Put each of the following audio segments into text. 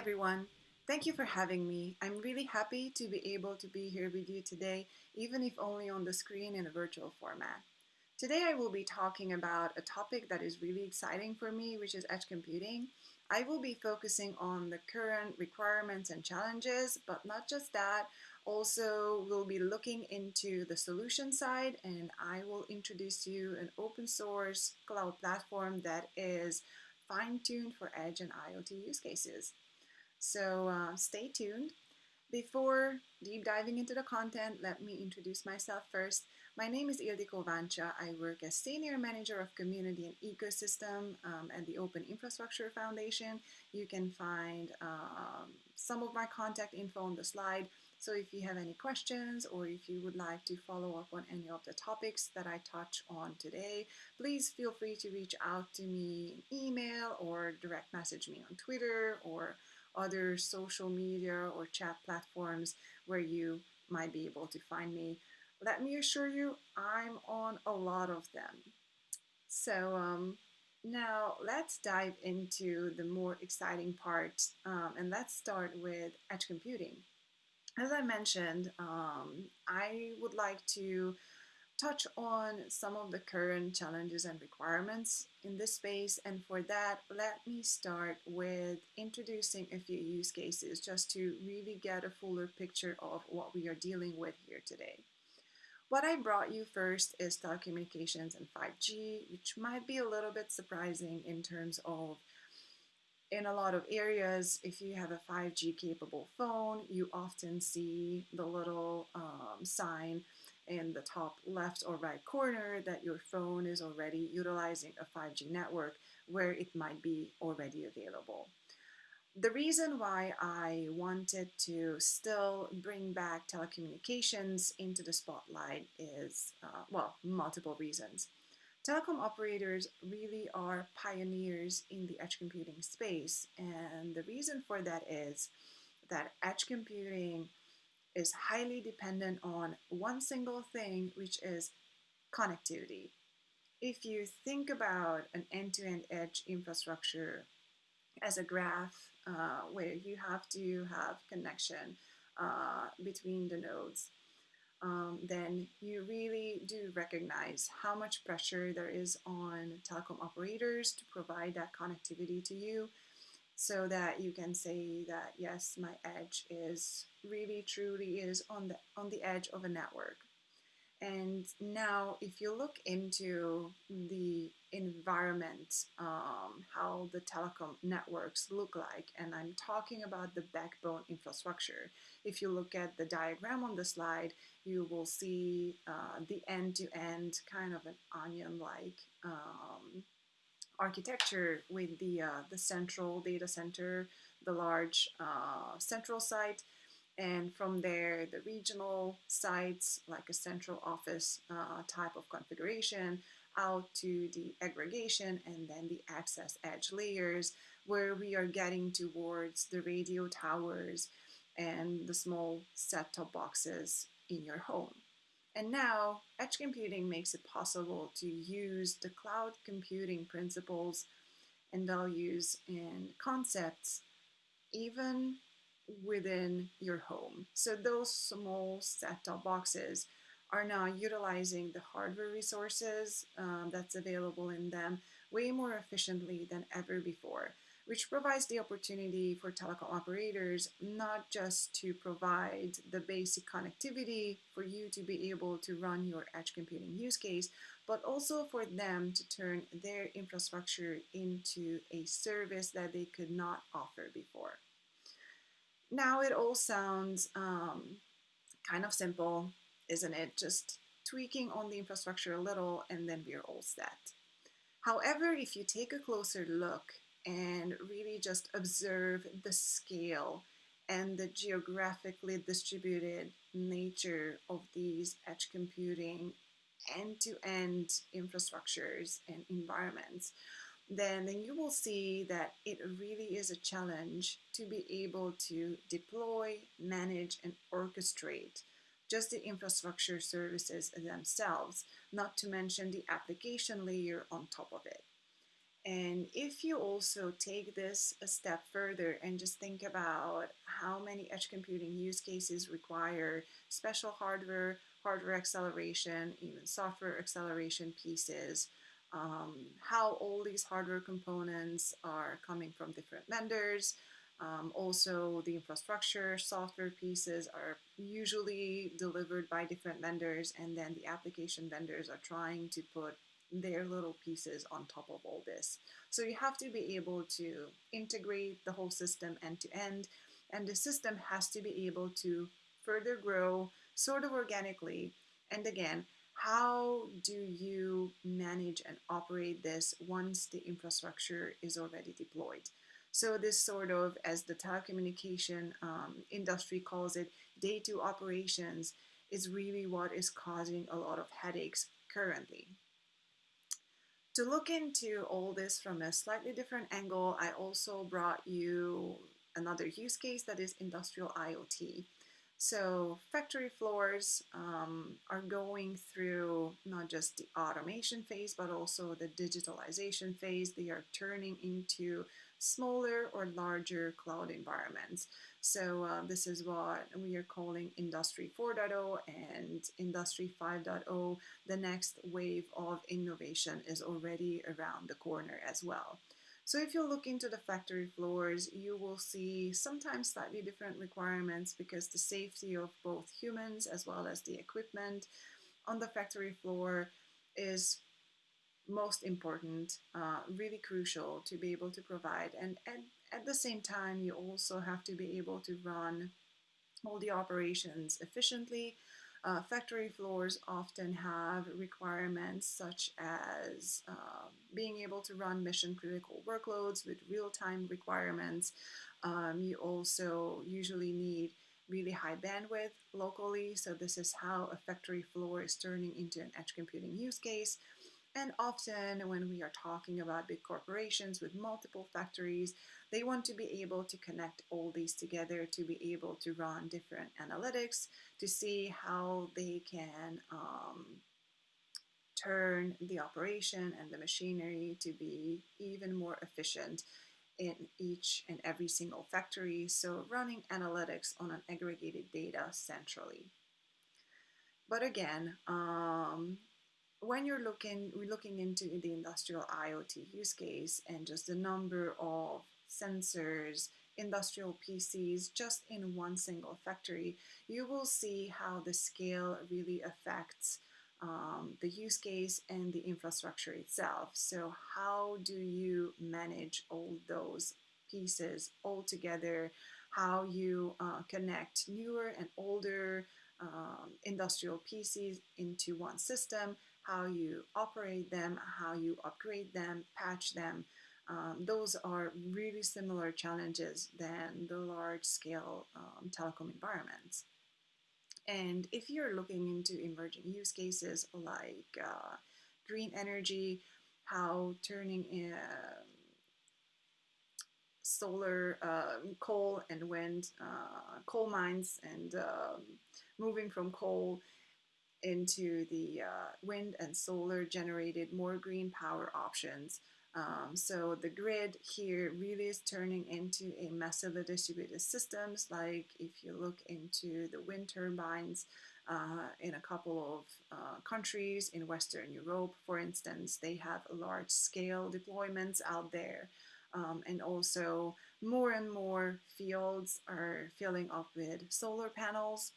everyone. Thank you for having me. I'm really happy to be able to be here with you today, even if only on the screen in a virtual format. Today I will be talking about a topic that is really exciting for me, which is edge computing. I will be focusing on the current requirements and challenges, but not just that, also we'll be looking into the solution side and I will introduce you an open source cloud platform that is fine-tuned for edge and IoT use cases. So uh, stay tuned. Before deep diving into the content, let me introduce myself first. My name is Ildiko Vancsa. I work as Senior Manager of Community and Ecosystem um, at the Open Infrastructure Foundation. You can find um, some of my contact info on the slide. So if you have any questions or if you would like to follow up on any of the topics that I touch on today, please feel free to reach out to me in email or direct message me on Twitter or other social media or chat platforms where you might be able to find me. Let me assure you, I'm on a lot of them. So um, now let's dive into the more exciting part um, and let's start with edge computing. As I mentioned, um, I would like to touch on some of the current challenges and requirements in this space. And for that, let me start with introducing a few use cases just to really get a fuller picture of what we are dealing with here today. What I brought you first is telecommunications and 5G, which might be a little bit surprising in terms of in a lot of areas, if you have a 5G capable phone, you often see the little um, sign in the top left or right corner that your phone is already utilizing a 5G network where it might be already available. The reason why I wanted to still bring back telecommunications into the spotlight is, uh, well, multiple reasons. Telecom operators really are pioneers in the edge computing space, and the reason for that is that edge computing is highly dependent on one single thing, which is connectivity. If you think about an end-to-end -end edge infrastructure as a graph uh, where you have to have connection uh, between the nodes, um, then you really do recognize how much pressure there is on telecom operators to provide that connectivity to you so that you can say that yes my edge is really truly is on the on the edge of a network. And now if you look into the environment um, how the telecom networks look like and I'm talking about the backbone infrastructure if you look at the diagram on the slide you will see uh, the end-to-end -end kind of an onion-like um, architecture with the, uh, the central data center, the large uh, central site, and from there the regional sites like a central office uh, type of configuration out to the aggregation and then the access edge layers where we are getting towards the radio towers and the small set-top boxes in your home. And now, edge computing makes it possible to use the cloud computing principles and values and concepts even within your home. So those small set-top boxes are now utilizing the hardware resources um, that's available in them way more efficiently than ever before which provides the opportunity for telecom operators not just to provide the basic connectivity for you to be able to run your edge computing use case, but also for them to turn their infrastructure into a service that they could not offer before. Now it all sounds um, kind of simple, isn't it? Just tweaking on the infrastructure a little and then we're all set. However, if you take a closer look and really just observe the scale and the geographically distributed nature of these edge computing end-to-end -end infrastructures and environments, then, then you will see that it really is a challenge to be able to deploy, manage, and orchestrate just the infrastructure services themselves, not to mention the application layer on top of it. And if you also take this a step further and just think about how many edge computing use cases require special hardware, hardware acceleration, even software acceleration pieces, um, how all these hardware components are coming from different vendors, um, also, the infrastructure software pieces are usually delivered by different vendors, and then the application vendors are trying to put their little pieces on top of all this. So you have to be able to integrate the whole system end to end, and the system has to be able to further grow sort of organically. And again, how do you manage and operate this once the infrastructure is already deployed? So this sort of, as the telecommunication um, industry calls it, day two operations is really what is causing a lot of headaches currently. To look into all this from a slightly different angle, I also brought you another use case that is industrial IoT. So factory floors um, are going through not just the automation phase, but also the digitalization phase. They are turning into smaller or larger cloud environments. So uh, this is what we are calling Industry 4.0 and Industry 5.0. The next wave of innovation is already around the corner as well. So if you look into the factory floors, you will see sometimes slightly different requirements because the safety of both humans as well as the equipment on the factory floor is most important, uh, really crucial to be able to provide. And, and at the same time, you also have to be able to run all the operations efficiently uh, factory floors often have requirements such as uh, being able to run mission critical workloads with real-time requirements. Um, you also usually need really high bandwidth locally, so this is how a factory floor is turning into an edge computing use case. And often when we are talking about big corporations with multiple factories, they want to be able to connect all these together to be able to run different analytics to see how they can um, turn the operation and the machinery to be even more efficient in each and every single factory. So running analytics on an aggregated data centrally. But again, um, when you're looking we're looking into the industrial IoT use case and just the number of sensors, industrial PCs just in one single factory, you will see how the scale really affects um, the use case and the infrastructure itself. So how do you manage all those pieces all together? How you uh, connect newer and older um, industrial PCs into one system, how you operate them, how you upgrade them, patch them. Um, those are really similar challenges than the large scale um, telecom environments. And if you're looking into emerging use cases like uh, green energy, how turning in, uh, solar, uh, coal and wind, uh, coal mines, and um, moving from coal into the uh, wind and solar generated more green power options. Um, so the grid here really is turning into a massively distributed systems. Like if you look into the wind turbines uh, in a couple of uh, countries in Western Europe, for instance, they have large scale deployments out there. Um, and also more and more fields are filling up with solar panels.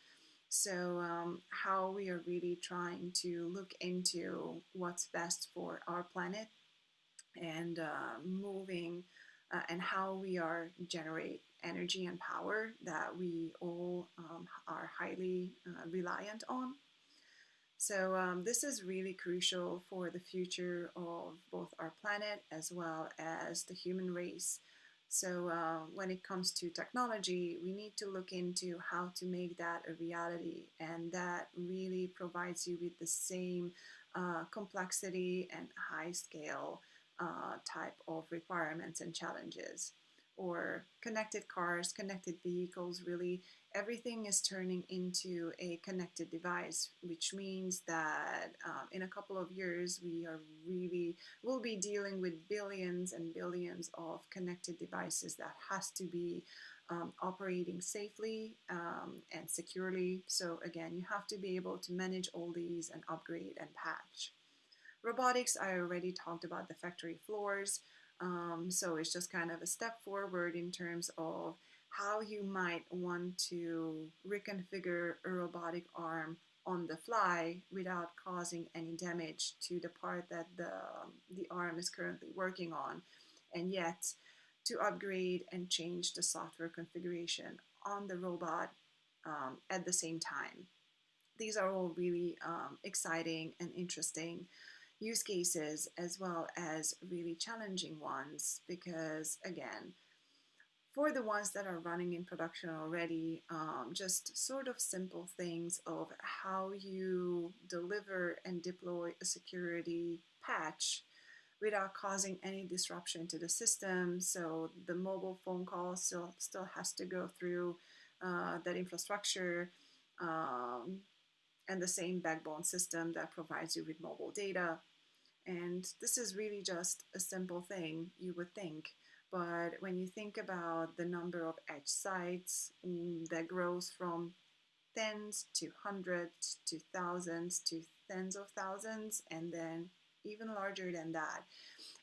So um, how we are really trying to look into what's best for our planet and uh, moving uh, and how we are generate energy and power that we all um, are highly uh, reliant on. So um, this is really crucial for the future of both our planet as well as the human race. So uh, when it comes to technology, we need to look into how to make that a reality, and that really provides you with the same uh, complexity and high scale uh, type of requirements and challenges. or connected cars, connected vehicles, really everything is turning into a connected device, which means that um, in a couple of years we are really will be dealing with billions and billions of connected devices that has to be um, operating safely um, and securely. So again, you have to be able to manage all these and upgrade and patch. Robotics, I already talked about the factory floors. Um, so it's just kind of a step forward in terms of how you might want to reconfigure a robotic arm on the fly without causing any damage to the part that the, the arm is currently working on. And yet, to upgrade and change the software configuration on the robot um, at the same time. These are all really um, exciting and interesting use cases as well as really challenging ones because again for the ones that are running in production already um, just sort of simple things of how you deliver and deploy a security patch without causing any disruption to the system so the mobile phone call still still has to go through uh, that infrastructure um, and the same backbone system that provides you with mobile data and this is really just a simple thing, you would think. But when you think about the number of edge sites mm, that grows from tens to hundreds to thousands to tens of thousands, and then even larger than that.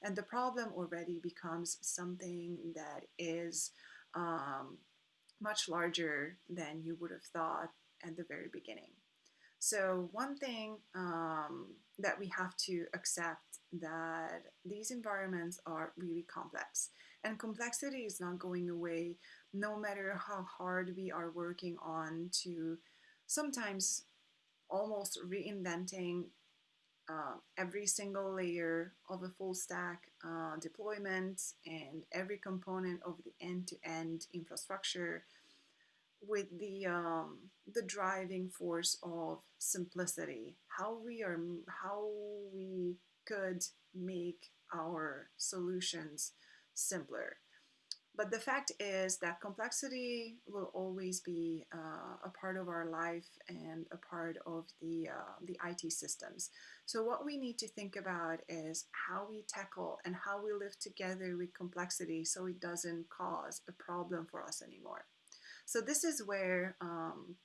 And the problem already becomes something that is um, much larger than you would have thought at the very beginning. So one thing um, that we have to accept that these environments are really complex and complexity is not going away no matter how hard we are working on to sometimes almost reinventing uh, every single layer of a full stack uh, deployment and every component of the end-to-end -end infrastructure with the um, the driving force of simplicity how we are how we could make our solutions simpler but the fact is that complexity will always be uh, a part of our life and a part of the, uh, the IT systems. So what we need to think about is how we tackle and how we live together with complexity so it doesn't cause a problem for us anymore. So this is where um,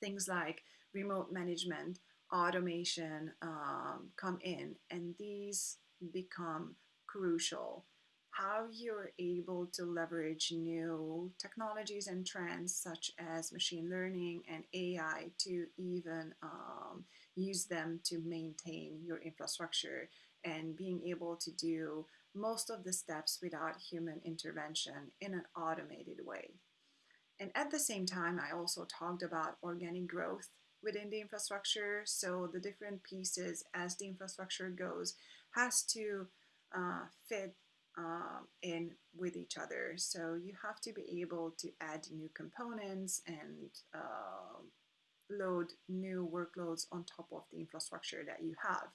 things like remote management, automation um, come in, and these become crucial. How you're able to leverage new technologies and trends such as machine learning and AI to even um, use them to maintain your infrastructure and being able to do most of the steps without human intervention in an automated way. And at the same time, I also talked about organic growth within the infrastructure. So the different pieces as the infrastructure goes has to uh, fit in with each other. So you have to be able to add new components and uh, load new workloads on top of the infrastructure that you have.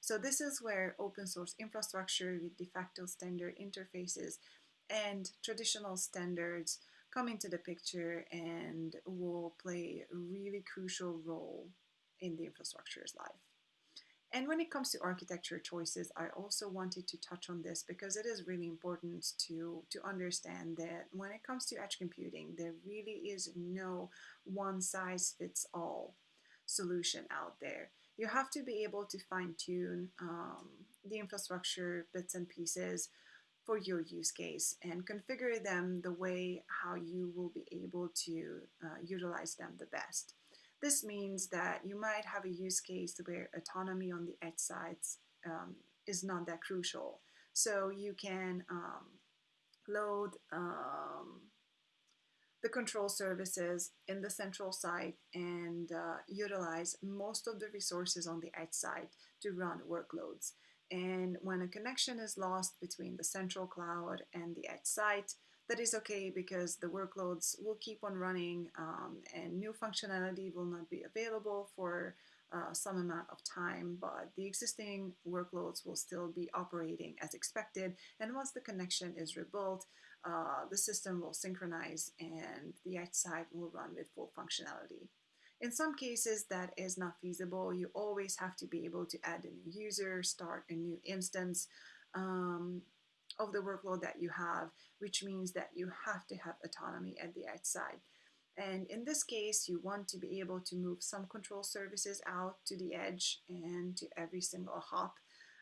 So this is where open source infrastructure with de facto standard interfaces and traditional standards come into the picture and will play a really crucial role in the infrastructure's life. And when it comes to architecture choices, I also wanted to touch on this because it is really important to, to understand that when it comes to edge computing, there really is no one size fits all solution out there. You have to be able to fine tune um, the infrastructure bits and pieces for your use case and configure them the way how you will be able to uh, utilize them the best. This means that you might have a use case where autonomy on the edge sites um, is not that crucial. So you can um, load um, the control services in the central site and uh, utilize most of the resources on the edge site to run workloads. And when a connection is lost between the central cloud and the edge site, that is okay because the workloads will keep on running um, and new functionality will not be available for uh, some amount of time, but the existing workloads will still be operating as expected. And once the connection is rebuilt, uh, the system will synchronize and the edge side will run with full functionality. In some cases, that is not feasible. You always have to be able to add a new user, start a new instance um, of the workload that you have, which means that you have to have autonomy at the edge side. And in this case, you want to be able to move some control services out to the edge and to every single hop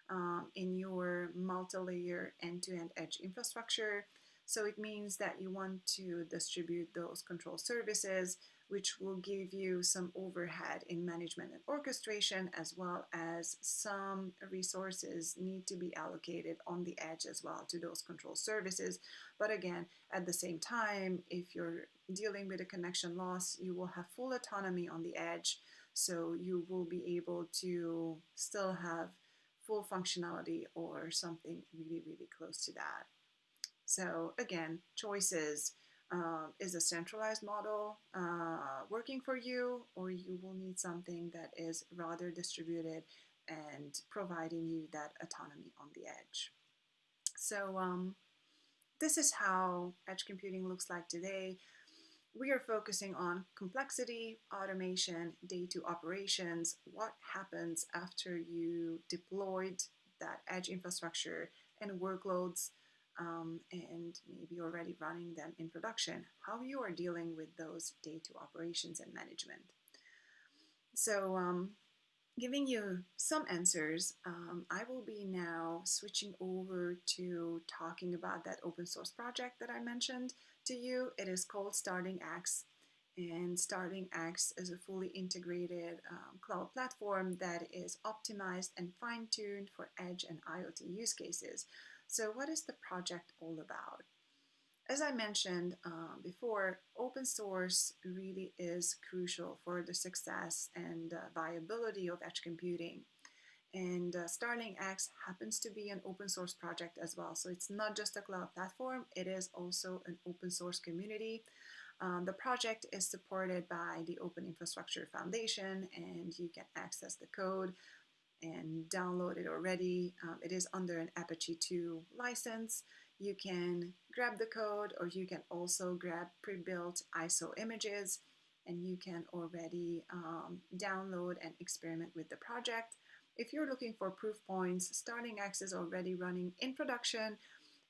um, in your multi-layer end-to-end edge infrastructure. So it means that you want to distribute those control services which will give you some overhead in management and orchestration as well as some resources need to be allocated on the edge as well to those control services. But again, at the same time, if you're dealing with a connection loss, you will have full autonomy on the edge. So you will be able to still have full functionality or something really, really close to that. So again, choices uh, is a centralized model uh, working for you, or you will need something that is rather distributed and providing you that autonomy on the edge. So um, this is how edge computing looks like today. We are focusing on complexity, automation, day two operations, what happens after you deployed that edge infrastructure and workloads um, and maybe already running them in production, how you are dealing with those day two operations and management. So um, giving you some answers, um, I will be now switching over to talking about that open source project that I mentioned to you. It is called Starling X and Starling X is a fully integrated um, cloud platform that is optimized and fine-tuned for edge and IoT use cases. So what is the project all about? As I mentioned uh, before, open source really is crucial for the success and uh, viability of edge computing. And uh, Starling X happens to be an open source project as well. So it's not just a cloud platform, it is also an open source community. Um, the project is supported by the Open Infrastructure Foundation and you can access the code and download it already. Um, it is under an Apache 2 license. You can grab the code or you can also grab pre-built ISO images and you can already um, download and experiment with the project. If you're looking for proof points, Starling X is already running in production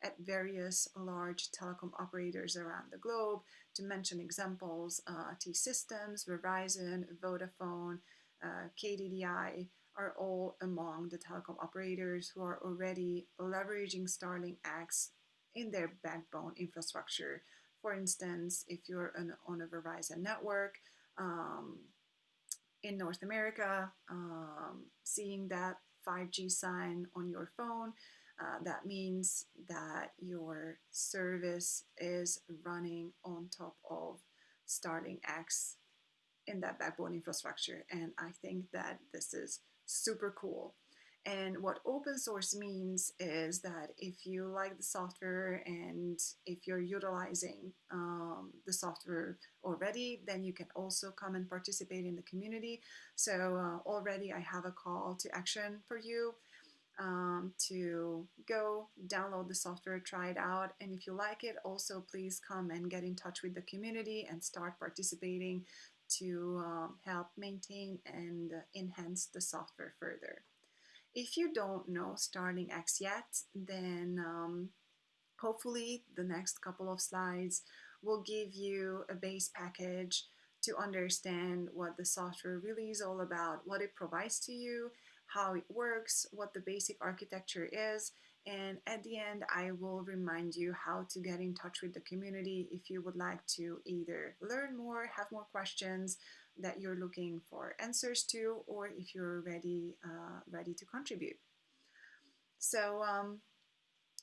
at various large telecom operators around the globe. To mention examples, uh, T-Systems, Verizon, Vodafone, uh, KDDI, are all among the telecom operators who are already leveraging Starling X in their backbone infrastructure. For instance, if you're an, on a Verizon network um, in North America, um, seeing that 5G sign on your phone, uh, that means that your service is running on top of Starling X in that backbone infrastructure. And I think that this is super cool. And what open source means is that if you like the software and if you're utilizing um, the software already, then you can also come and participate in the community. So uh, already I have a call to action for you um, to go download the software, try it out. And if you like it, also please come and get in touch with the community and start participating to um, help maintain and uh, enhance the software further. If you don't know Starling X yet, then um, hopefully the next couple of slides will give you a base package to understand what the software really is all about, what it provides to you, how it works, what the basic architecture is, and at the end, I will remind you how to get in touch with the community if you would like to either learn more, have more questions that you're looking for answers to, or if you're ready, uh, ready to contribute. So um,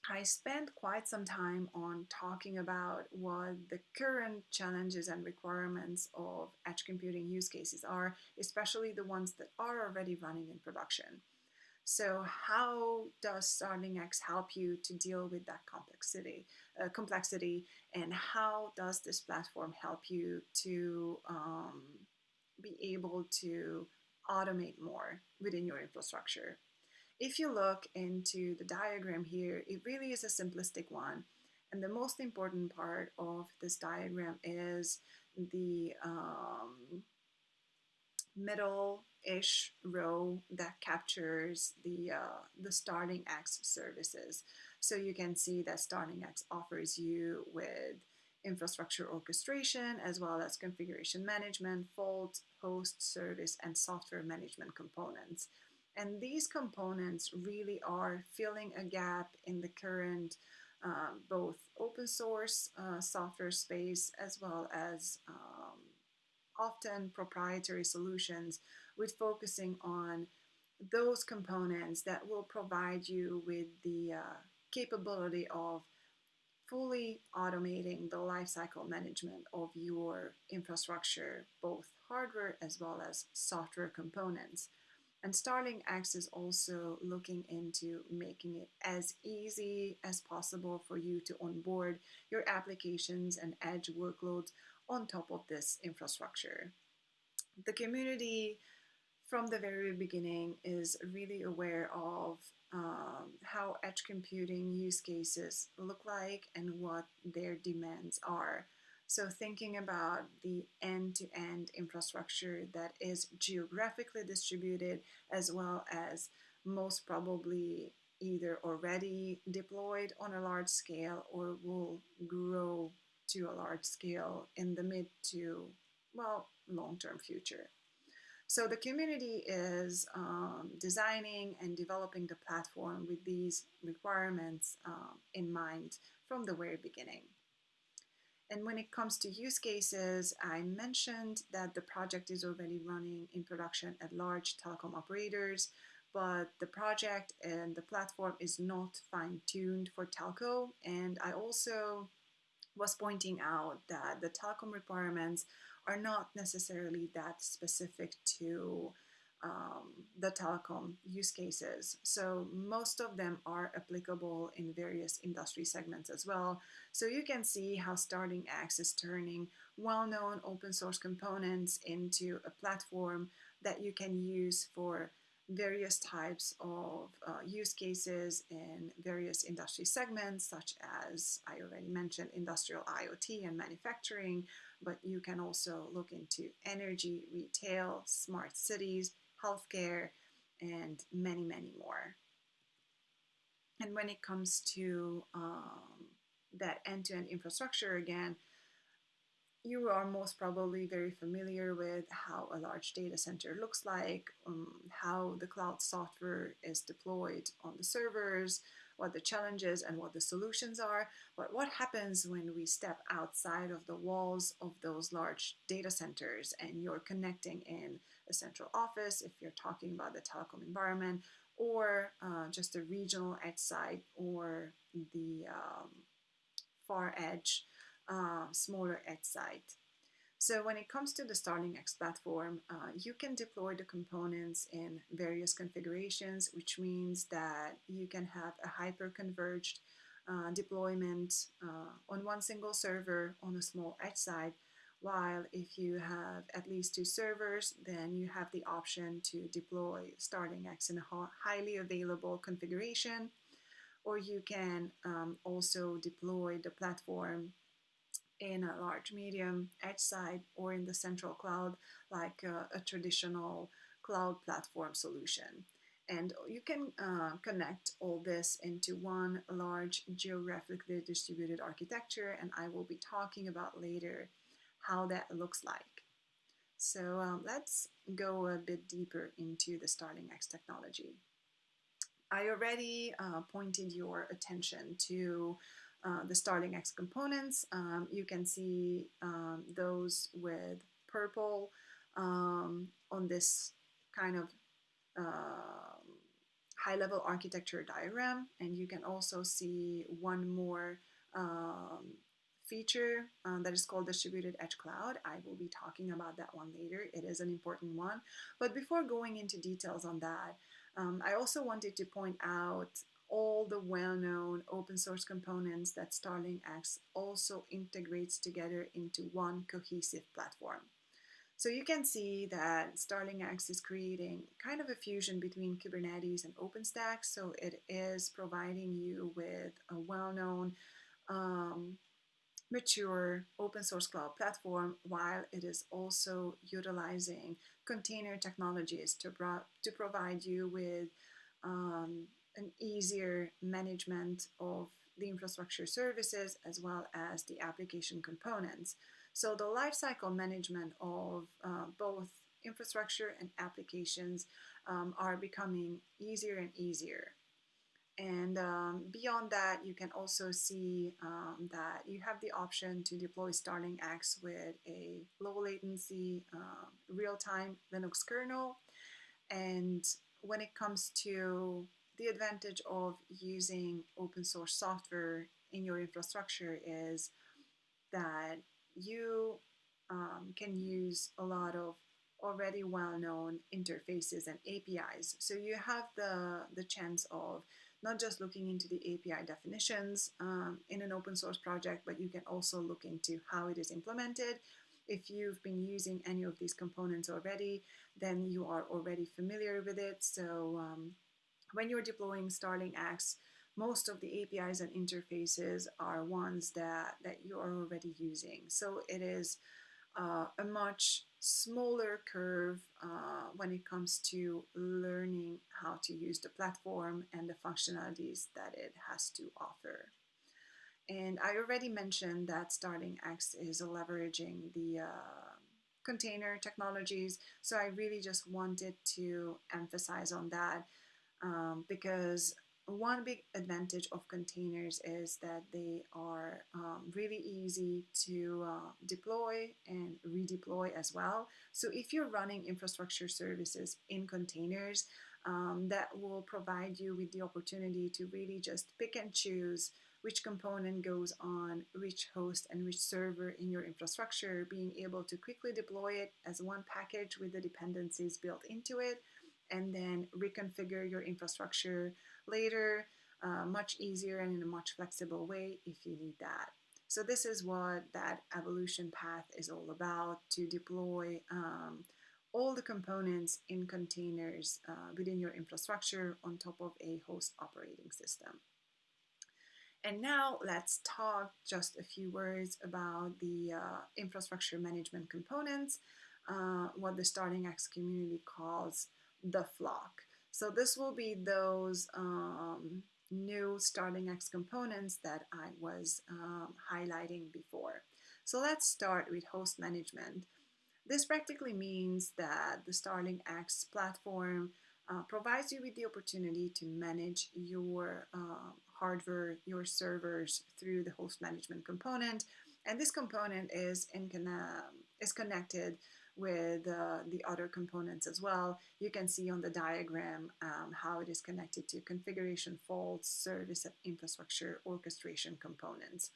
I spent quite some time on talking about what the current challenges and requirements of edge computing use cases are, especially the ones that are already running in production. So how does Starling X help you to deal with that complexity, uh, complexity, and how does this platform help you to um, be able to automate more within your infrastructure. If you look into the diagram here, it really is a simplistic one. And the most important part of this diagram is the um, middle-ish row that captures the, uh, the Starling X services. So you can see that Starling X offers you with infrastructure orchestration as well as configuration management, fault, host, service, and software management components. And these components really are filling a gap in the current um, both open source uh, software space as well as um, often proprietary solutions with focusing on those components that will provide you with the uh, capability of fully automating the lifecycle management of your infrastructure, both hardware as well as software components. And Starling X is also looking into making it as easy as possible for you to onboard your applications and edge workloads on top of this infrastructure. The community from the very beginning is really aware of um, how edge computing use cases look like and what their demands are. So thinking about the end-to-end infrastructure that is geographically distributed as well as most probably either already deployed on a large scale or will grow to a large scale in the mid to, well, long-term future. So the community is um, designing and developing the platform with these requirements um, in mind from the very beginning. And when it comes to use cases, I mentioned that the project is already running in production at large telecom operators, but the project and the platform is not fine-tuned for telco. And I also was pointing out that the telecom requirements are not necessarily that specific to um, the telecom use cases. So most of them are applicable in various industry segments as well. So you can see how Starling X is turning well-known open source components into a platform that you can use for various types of uh, use cases in various industry segments, such as I already mentioned industrial IoT and manufacturing, but you can also look into energy, retail, smart cities, healthcare, and many, many more. And when it comes to um, that end-to-end -end infrastructure again, you are most probably very familiar with how a large data center looks like, um, how the cloud software is deployed on the servers, what the challenges and what the solutions are. But what happens when we step outside of the walls of those large data centers and you're connecting in a central office, if you're talking about the telecom environment, or uh, just a regional edge site or the um, far edge uh, smaller edge site. So when it comes to the Starling X platform, uh, you can deploy the components in various configurations, which means that you can have a hyper-converged uh, deployment uh, on one single server on a small edge site, while if you have at least two servers, then you have the option to deploy Starling X in a highly available configuration, or you can um, also deploy the platform in a large medium edge side or in the central cloud like a, a traditional cloud platform solution. And you can uh, connect all this into one large geographically distributed architecture and I will be talking about later how that looks like. So um, let's go a bit deeper into the Starling X technology. I already uh, pointed your attention to uh, the Starling X components. Um, you can see um, those with purple um, on this kind of uh, high-level architecture diagram. And you can also see one more um, feature uh, that is called Distributed Edge Cloud. I will be talking about that one later. It is an important one. But before going into details on that, um, I also wanted to point out all the well-known open source components that Starling X also integrates together into one cohesive platform. So you can see that Starling X is creating kind of a fusion between Kubernetes and OpenStack. So it is providing you with a well-known, um, mature open source cloud platform while it is also utilizing container technologies to, to provide you with um, an easier management of the infrastructure services as well as the application components. So the lifecycle management of uh, both infrastructure and applications um, are becoming easier and easier. And um, beyond that, you can also see um, that you have the option to deploy Starling X with a low latency, uh, real-time Linux kernel. And when it comes to the advantage of using open source software in your infrastructure is that you um, can use a lot of already well-known interfaces and APIs. So you have the, the chance of not just looking into the API definitions um, in an open source project, but you can also look into how it is implemented. If you've been using any of these components already, then you are already familiar with it. So um, when you're deploying Starling X, most of the APIs and interfaces are ones that, that you are already using. So it is uh, a much smaller curve uh, when it comes to learning how to use the platform and the functionalities that it has to offer. And I already mentioned that Starling X is leveraging the uh, container technologies. So I really just wanted to emphasize on that um, because one big advantage of containers is that they are um, really easy to uh, deploy and redeploy as well. So if you're running infrastructure services in containers, um, that will provide you with the opportunity to really just pick and choose which component goes on which host and which server in your infrastructure, being able to quickly deploy it as one package with the dependencies built into it, and then reconfigure your infrastructure later, uh, much easier and in a much flexible way if you need that. So this is what that evolution path is all about, to deploy um, all the components in containers uh, within your infrastructure on top of a host operating system. And now let's talk just a few words about the uh, infrastructure management components, uh, what the Starling X community calls the flock. So this will be those um, new Starling X components that I was um, highlighting before. So let's start with host management. This practically means that the Starling X platform uh, provides you with the opportunity to manage your uh, hardware, your servers through the host management component. And this component is, in, uh, is connected with uh, the other components as well. You can see on the diagram um, how it is connected to configuration faults, service infrastructure orchestration components.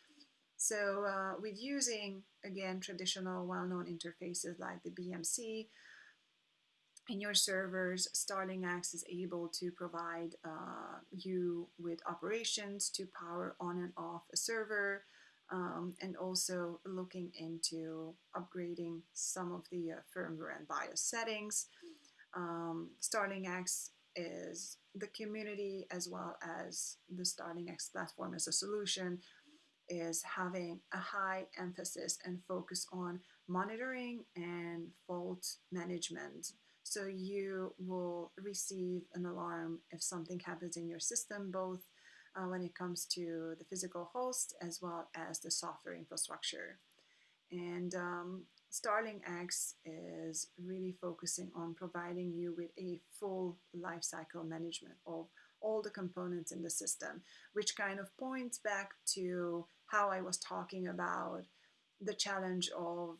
So uh, with using, again, traditional well-known interfaces like the BMC, in your servers, Starling X is able to provide uh, you with operations to power on and off a server, um, and also looking into upgrading some of the uh, firmware and BIOS settings. Um, X is the community as well as the Starling X platform as a solution is having a high emphasis and focus on monitoring and fault management. So you will receive an alarm if something happens in your system, both uh, when it comes to the physical host as well as the software infrastructure. And um, Starling X is really focusing on providing you with a full lifecycle management of all the components in the system, which kind of points back to how I was talking about the challenge of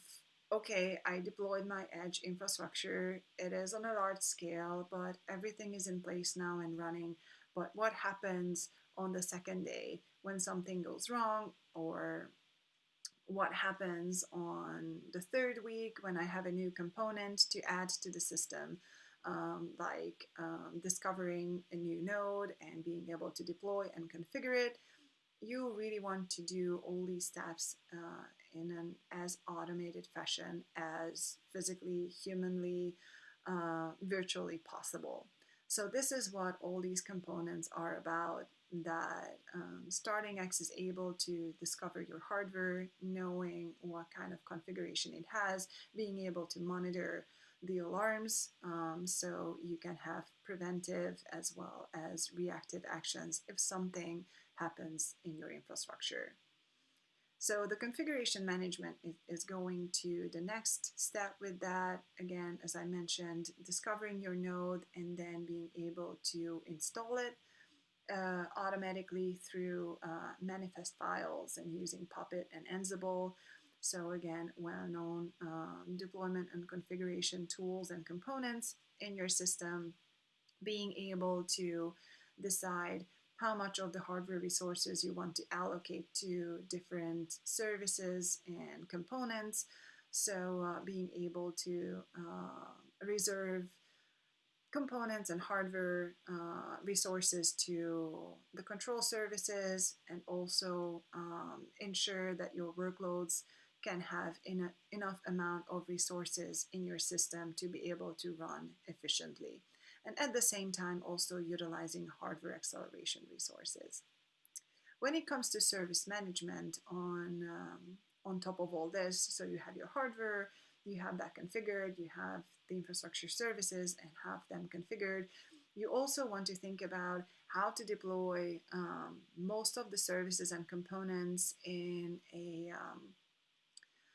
okay, I deployed my edge infrastructure. It is on a large scale, but everything is in place now and running. But what happens on the second day when something goes wrong or what happens on the third week when I have a new component to add to the system, um, like um, discovering a new node and being able to deploy and configure it. you really want to do all these steps uh, in an as automated fashion as physically, humanly, uh, virtually possible. So this is what all these components are about that um, X is able to discover your hardware, knowing what kind of configuration it has, being able to monitor the alarms um, so you can have preventive as well as reactive actions if something happens in your infrastructure. So the configuration management is going to the next step with that. Again, as I mentioned, discovering your node and then being able to install it uh, automatically through uh, manifest files and using Puppet and Ansible. So again, well-known um, deployment and configuration tools and components in your system, being able to decide how much of the hardware resources you want to allocate to different services and components. So uh, being able to uh, reserve components and hardware uh, resources to the control services and also um, ensure that your workloads can have enough amount of resources in your system to be able to run efficiently and at the same time also utilizing hardware acceleration resources. When it comes to service management on, um, on top of all this, so you have your hardware, you have that configured, you have the infrastructure services and have them configured. You also want to think about how to deploy um, most of the services and components in a um,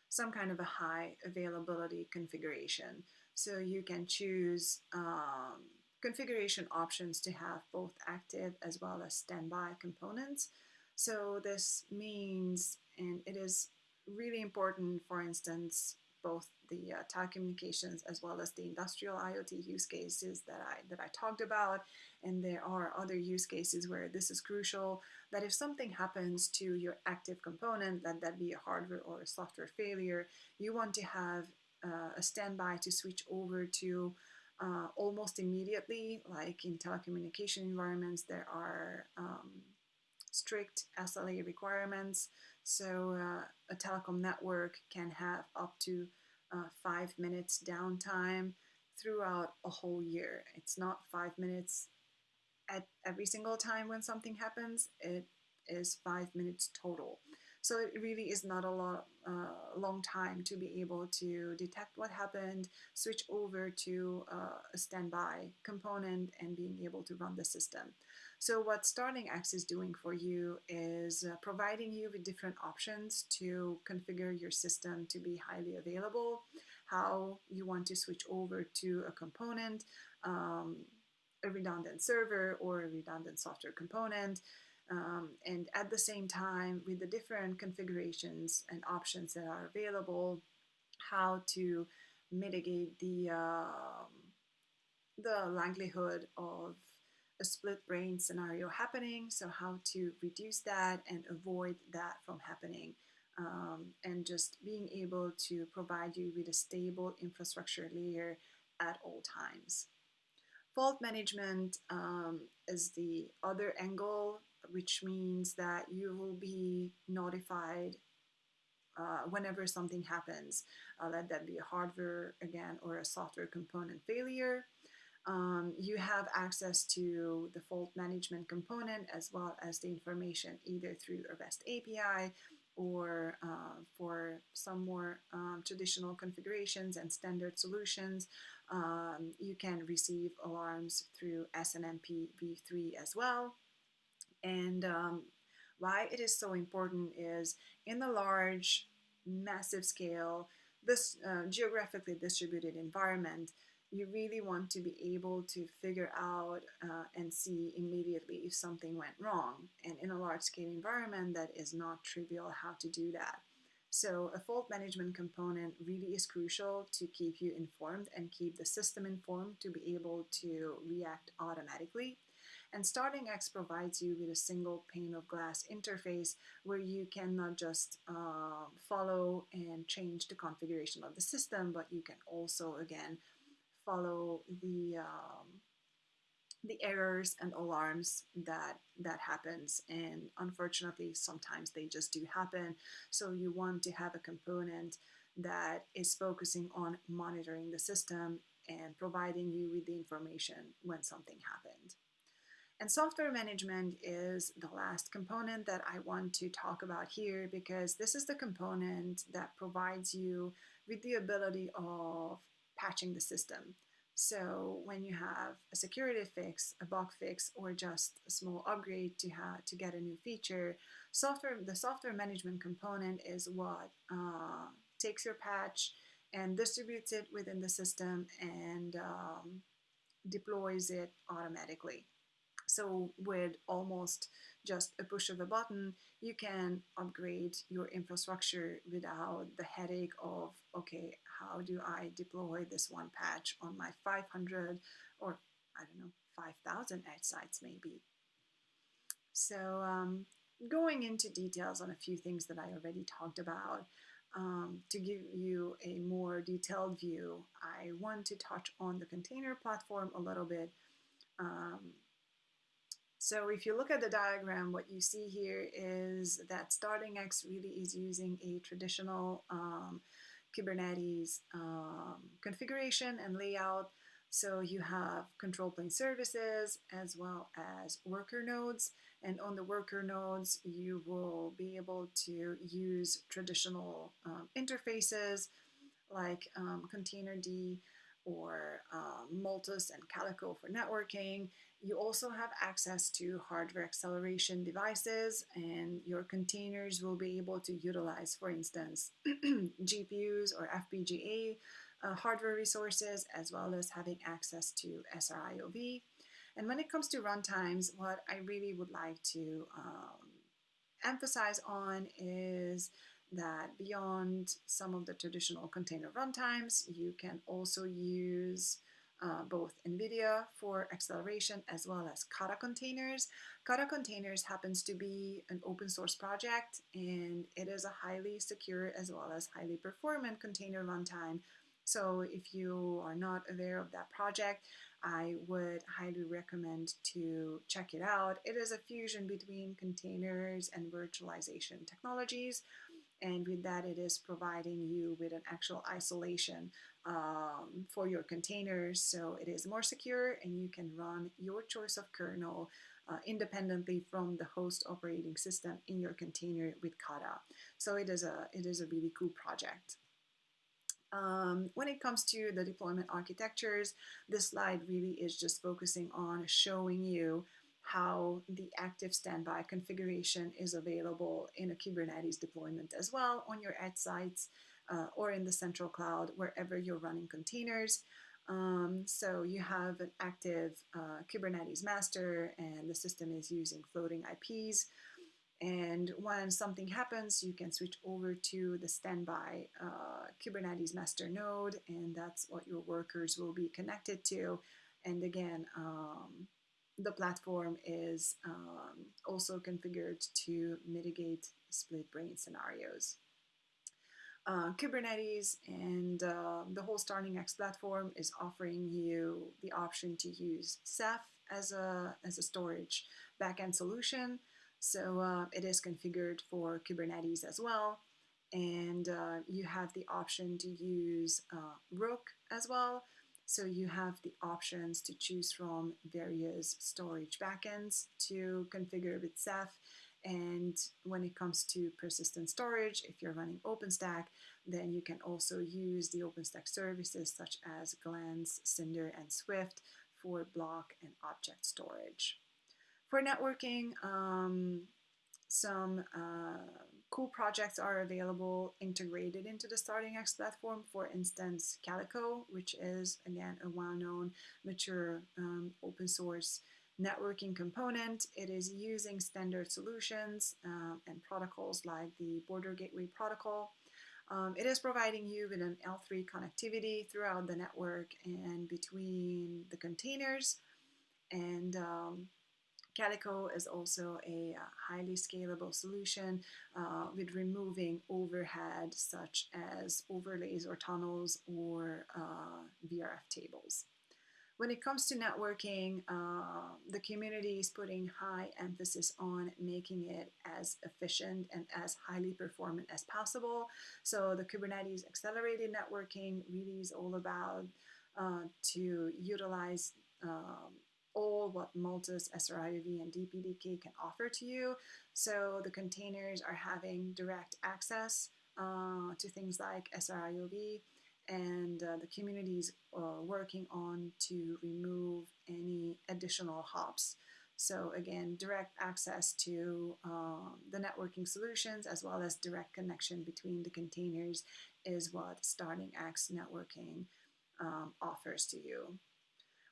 some kind of a high availability configuration. So you can choose um, configuration options to have both active as well as standby components. So this means, and it is really important, for instance, both the uh, telecommunications as well as the industrial IoT use cases that I, that I talked about. And there are other use cases where this is crucial, that if something happens to your active component, that that be a hardware or a software failure, you want to have uh, a standby to switch over to uh, almost immediately, like in telecommunication environments, there are um, strict SLA requirements. So uh, a telecom network can have up to uh, five minutes downtime throughout a whole year. It's not five minutes at every single time when something happens. It is five minutes total. So it really is not a lot, uh, long time to be able to detect what happened, switch over to uh, a standby component and being able to run the system. So what Starling X is doing for you is uh, providing you with different options to configure your system to be highly available, how you want to switch over to a component, um, a redundant server or a redundant software component, um, and at the same time, with the different configurations and options that are available, how to mitigate the, uh, the likelihood of a split brain scenario happening, so how to reduce that and avoid that from happening. Um, and just being able to provide you with a stable infrastructure layer at all times. Fault management um, is the other angle which means that you will be notified uh, whenever something happens. Uh, let that be a hardware again or a software component failure. Um, you have access to the fault management component as well as the information either through a REST API or uh, for some more um, traditional configurations and standard solutions, um, you can receive alarms through SNMP v3 as well. And um, why it is so important is in the large, massive scale, this uh, geographically distributed environment, you really want to be able to figure out uh, and see immediately if something went wrong. And in a large scale environment, that is not trivial how to do that. So a fault management component really is crucial to keep you informed and keep the system informed to be able to react automatically. And Starling X provides you with a single pane of glass interface where you can not just uh, follow and change the configuration of the system, but you can also, again, follow the, um, the errors and alarms that that happens. And unfortunately sometimes they just do happen. So you want to have a component that is focusing on monitoring the system and providing you with the information when something happened. And software management is the last component that I want to talk about here because this is the component that provides you with the ability of patching the system. So when you have a security fix, a bug fix, or just a small upgrade to have to get a new feature, software the software management component is what uh, takes your patch and distributes it within the system and um, deploys it automatically. So with almost just a push of a button, you can upgrade your infrastructure without the headache of, okay, how do I deploy this one patch on my 500 or I don't know, 5,000 edge sites maybe. So um, going into details on a few things that I already talked about, um, to give you a more detailed view, I want to touch on the container platform a little bit. Um, so if you look at the diagram, what you see here is that Starling X really is using a traditional um, Kubernetes um, configuration and layout. So you have control plane services as well as worker nodes. And on the worker nodes, you will be able to use traditional um, interfaces like um, Containerd or um, Multus and Calico for networking. You also have access to hardware acceleration devices and your containers will be able to utilize, for instance, GPUs or FPGA uh, hardware resources, as well as having access to SRIOV. And when it comes to runtimes, what I really would like to um, emphasize on is that beyond some of the traditional container runtimes, you can also use uh, both NVIDIA for acceleration as well as Kata containers. Kata containers happens to be an open source project and it is a highly secure as well as highly performant container runtime. So if you are not aware of that project, I would highly recommend to check it out. It is a fusion between containers and virtualization technologies and with that it is providing you with an actual isolation um, for your containers so it is more secure and you can run your choice of kernel uh, independently from the host operating system in your container with Kata. So it is a, it is a really cool project. Um, when it comes to the deployment architectures, this slide really is just focusing on showing you how the active standby configuration is available in a Kubernetes deployment as well on your edge sites uh, or in the central cloud, wherever you're running containers. Um, so you have an active uh, Kubernetes master and the system is using floating IPs. And when something happens, you can switch over to the standby uh, Kubernetes master node, and that's what your workers will be connected to. And again, um, the platform is um, also configured to mitigate split brain scenarios. Uh, Kubernetes and uh, the whole Starling X platform is offering you the option to use Ceph as a, as a storage backend solution. So uh, it is configured for Kubernetes as well. And uh, you have the option to use uh, Rook as well. So you have the options to choose from various storage backends to configure with Ceph. And when it comes to persistent storage, if you're running OpenStack, then you can also use the OpenStack services such as Glance, Cinder, and Swift for block and object storage. For networking, um, some uh, cool projects are available integrated into the Starling X platform. For instance, Calico, which is again a well-known, mature um, open source networking component. It is using standard solutions um, and protocols like the Border Gateway Protocol. Um, it is providing you with an L3 connectivity throughout the network and between the containers and um, Calico is also a uh, highly scalable solution uh, with removing overhead such as overlays or tunnels or uh, VRF tables. When it comes to networking, uh, the community is putting high emphasis on making it as efficient and as highly performant as possible. So the Kubernetes accelerated networking really is all about uh, to utilize um, all what Multus, SRIOV, and DPDK can offer to you. So the containers are having direct access uh, to things like SRIOV, and uh, the community is uh, working on to remove any additional hops. So again, direct access to um, the networking solutions as well as direct connection between the containers is what Starling X networking um, offers to you.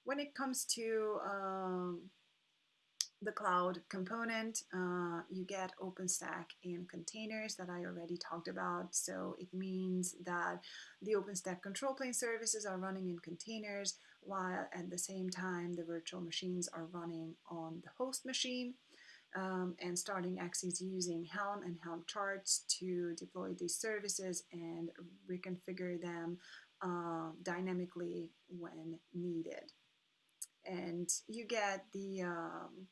When it comes to um, the cloud component, uh, you get OpenStack in containers that I already talked about. So it means that the OpenStack control plane services are running in containers while at the same time the virtual machines are running on the host machine. Um, and Starling X is using Helm and Helm charts to deploy these services and reconfigure them uh, dynamically when needed. And you get the um,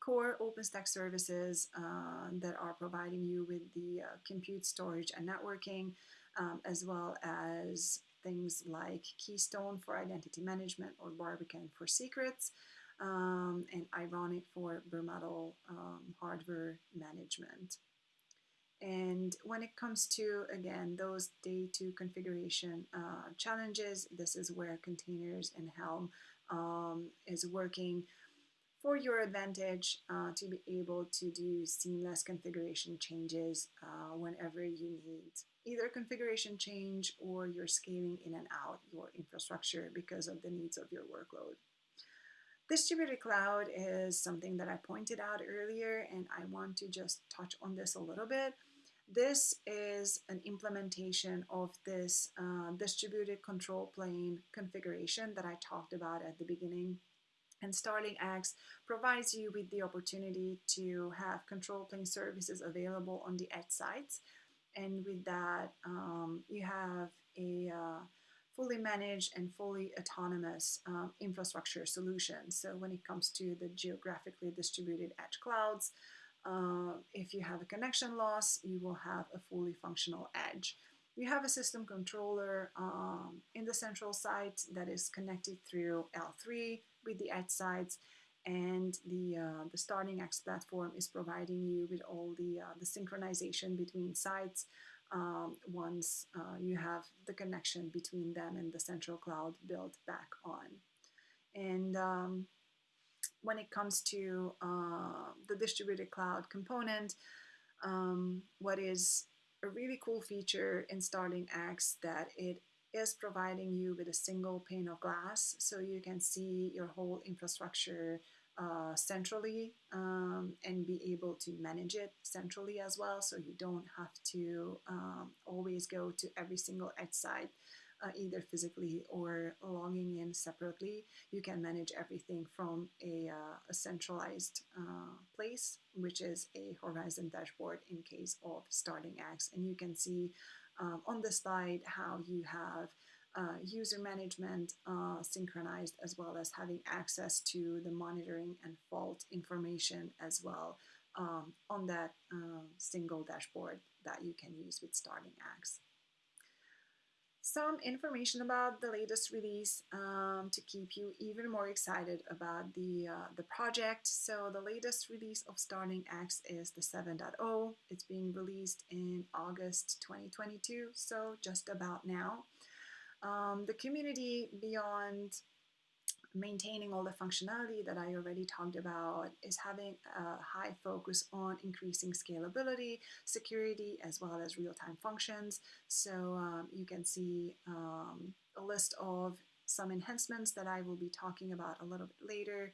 core OpenStack services uh, that are providing you with the uh, compute, storage, and networking, um, as well as things like Keystone for identity management or Barbican for secrets, um, and Ironic for bare metal um, hardware management. And when it comes to, again, those day two configuration uh, challenges, this is where containers and Helm um, is working for your advantage uh, to be able to do seamless configuration changes uh, whenever you need either configuration change or you're scaling in and out your infrastructure because of the needs of your workload. Distributed cloud is something that I pointed out earlier and I want to just touch on this a little bit. This is an implementation of this uh, distributed control plane configuration that I talked about at the beginning and Starling X provides you with the opportunity to have control plane services available on the edge sites. And with that, um, you have a uh, fully managed and fully autonomous um, infrastructure solution. So when it comes to the geographically distributed edge clouds, uh, if you have a connection loss, you will have a fully functional edge. You have a system controller um, in the central site that is connected through L3 with the edge sites and the, uh, the Starling X platform is providing you with all the, uh, the synchronization between sites um, once uh, you have the connection between them and the central cloud built back on. And um, when it comes to uh, the distributed cloud component, um, what is a really cool feature in Starling X that it is providing you with a single pane of glass so you can see your whole infrastructure uh, centrally um, and be able to manage it centrally as well so you don't have to um, always go to every single edge site uh, either physically or logging in separately. You can manage everything from a, uh, a centralized uh, place, which is a Horizon dashboard in case of Starling X. And you can see um, on the slide how you have uh, user management uh, synchronized as well as having access to the monitoring and fault information as well um, on that uh, single dashboard that you can use with Starling X some information about the latest release um, to keep you even more excited about the, uh, the project. So the latest release of Starling X is the 7.0. It's being released in August 2022, so just about now. Um, the community beyond maintaining all the functionality that I already talked about is having a high focus on increasing scalability, security, as well as real-time functions. So um, you can see um, a list of some enhancements that I will be talking about a little bit later.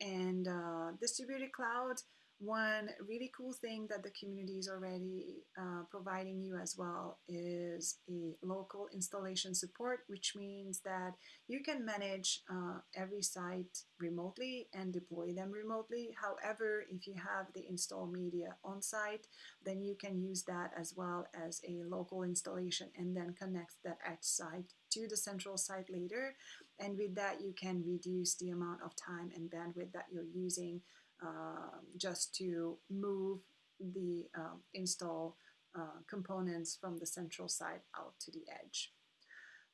And uh, distributed cloud One really cool thing that the community is already uh, providing you as well is a local installation support, which means that you can manage uh, every site remotely and deploy them remotely. However, if you have the install media on site, then you can use that as well as a local installation and then connect that edge site to the central site later. And with that, you can reduce the amount of time and bandwidth that you're using um, just to move the um, install uh, components from the central side out to the edge.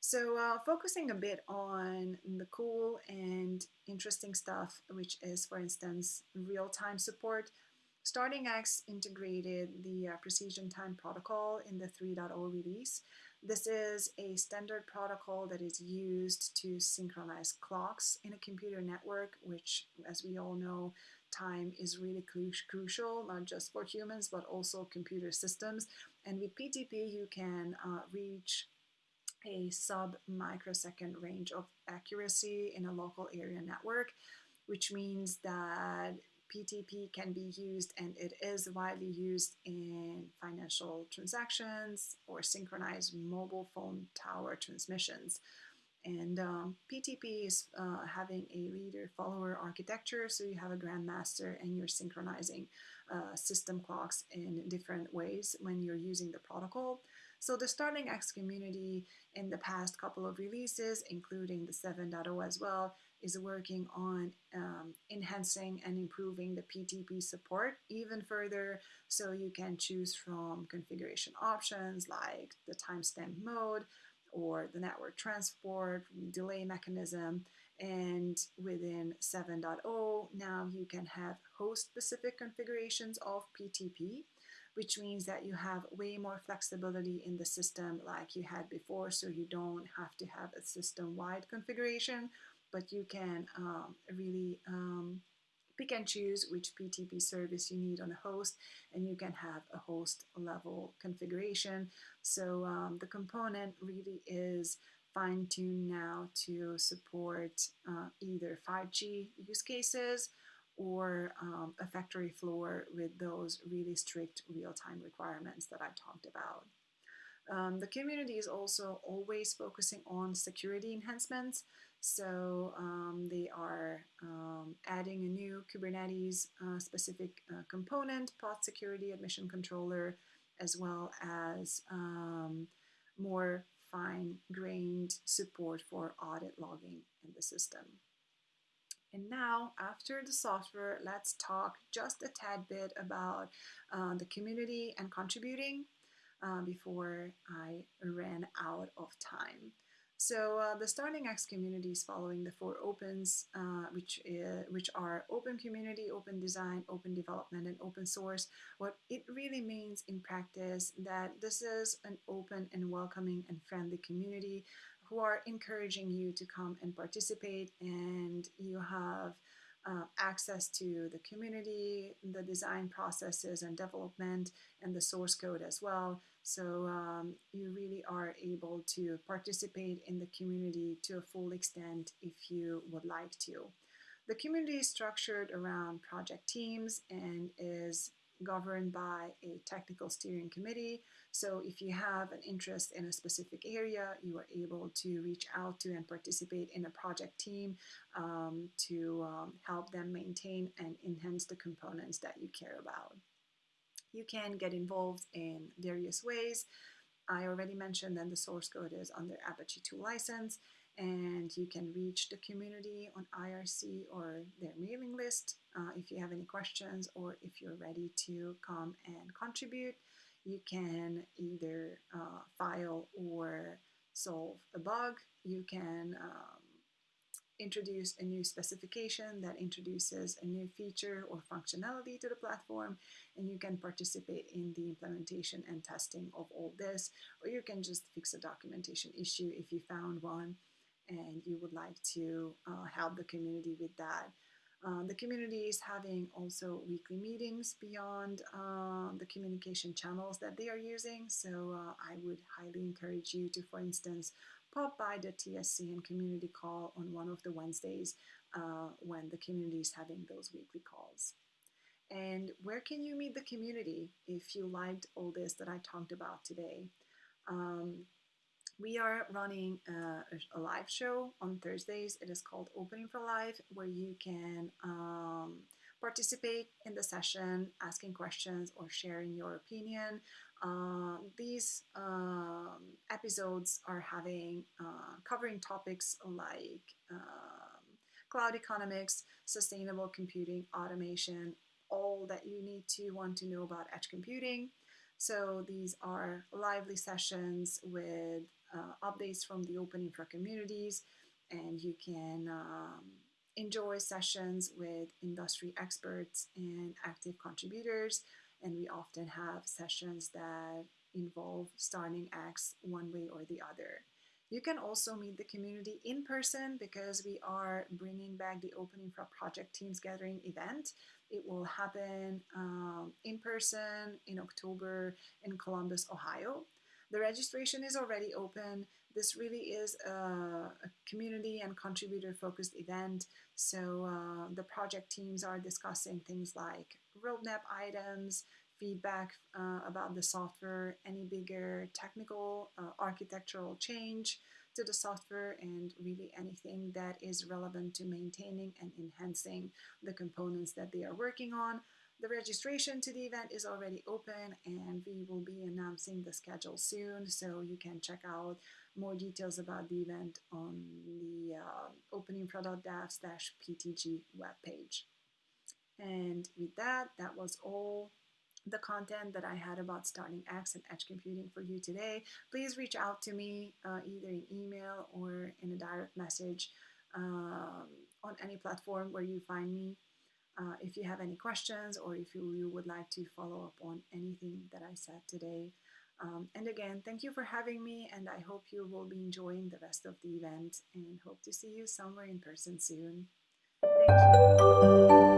So uh, focusing a bit on the cool and interesting stuff, which is, for instance, real-time support. Starling X integrated the uh, Precision Time protocol in the 3.0 release. This is a standard protocol that is used to synchronize clocks in a computer network, which, as we all know, time is really cru crucial, not just for humans, but also computer systems. And with PTP, you can uh, reach a sub microsecond range of accuracy in a local area network, which means that PTP can be used and it is widely used in financial transactions or synchronized mobile phone tower transmissions. And um, PTP is uh, having a leader-follower architecture, so you have a grandmaster and you're synchronizing uh, system clocks in different ways when you're using the protocol. So the Starling X community in the past couple of releases, including the 7.0 as well, is working on um, enhancing and improving the PTP support even further. So you can choose from configuration options like the timestamp mode, or the network transport, delay mechanism, and within 7.0 now you can have host-specific configurations of PTP, which means that you have way more flexibility in the system like you had before, so you don't have to have a system-wide configuration, but you can um, really um, pick and choose which PTP service you need on a host and you can have a host level configuration. So um, the component really is fine-tuned now to support uh, either 5G use cases or um, a factory floor with those really strict real-time requirements that I talked about. Um, the community is also always focusing on security enhancements. So um, they are um, adding a new Kubernetes uh, specific uh, component, pod security admission controller, as well as um, more fine-grained support for audit logging in the system. And now, after the software, let's talk just a tad bit about uh, the community and contributing uh, before I ran out of time. So uh, the X community is following the four opens, uh, which, is, which are open community, open design, open development, and open source. What it really means in practice that this is an open and welcoming and friendly community who are encouraging you to come and participate and you have uh, access to the community, the design processes and development, and the source code as well. So um, you really are able to participate in the community to a full extent if you would like to. The community is structured around project teams and is governed by a technical steering committee. So if you have an interest in a specific area, you are able to reach out to and participate in a project team um, to um, help them maintain and enhance the components that you care about. You can get involved in various ways. I already mentioned that the source code is under Apache 2 license and you can reach the community on IRC or their mailing list uh, if you have any questions or if you're ready to come and contribute. You can either uh, file or solve a bug. You can um, introduce a new specification that introduces a new feature or functionality to the platform and you can participate in the implementation and testing of all this or you can just fix a documentation issue if you found one and you would like to uh, help the community with that. Um, the community is having also weekly meetings beyond uh, the communication channels that they are using. So uh, I would highly encourage you to, for instance, pop by the TSC and community call on one of the Wednesdays uh, when the community is having those weekly calls. And where can you meet the community if you liked all this that I talked about today? Um, we are running a, a, live show on Thursdays. It is called OpenInfra Live, where you can um, participate in the session, asking questions or sharing your opinion. Uh, these um, episodes are having uh, covering topics like um, cloud economics, sustainable computing, automation, all that you need to want to know about edge computing. So these are lively sessions with updates from the Open Infra communities, and you can um, enjoy sessions with industry experts and active contributors. And we often have sessions that involve Starling X one way or the other. You can also meet the community in person because we are bringing back the Open Infra Project Teams Gathering event. It will happen um, in person in October in Columbus, Ohio. The registration is already open. This really is a, a community and contributor focused event. So uh, the project teams are discussing things like roadmap items, feedback uh, about the software, any bigger technical uh, architectural change to the software, and really anything that is relevant to maintaining and enhancing the components that they are working on. The registration to the event is already open and we will be announcing the schedule soon so you can check out more details about the event on the uh, openinfra.dev/ptg webpage. And with that, that was all the content that I had about Starling X and edge computing for you today, please reach out to me uh, either in email or in a direct message um, on any platform where you find me. Uh, if you have any questions or if you, you, would like to follow up on anything that I said today. Um, and again, thank you for having me, and I hope you will be enjoying the rest of the event and hope to see you somewhere in person soon. Thank you.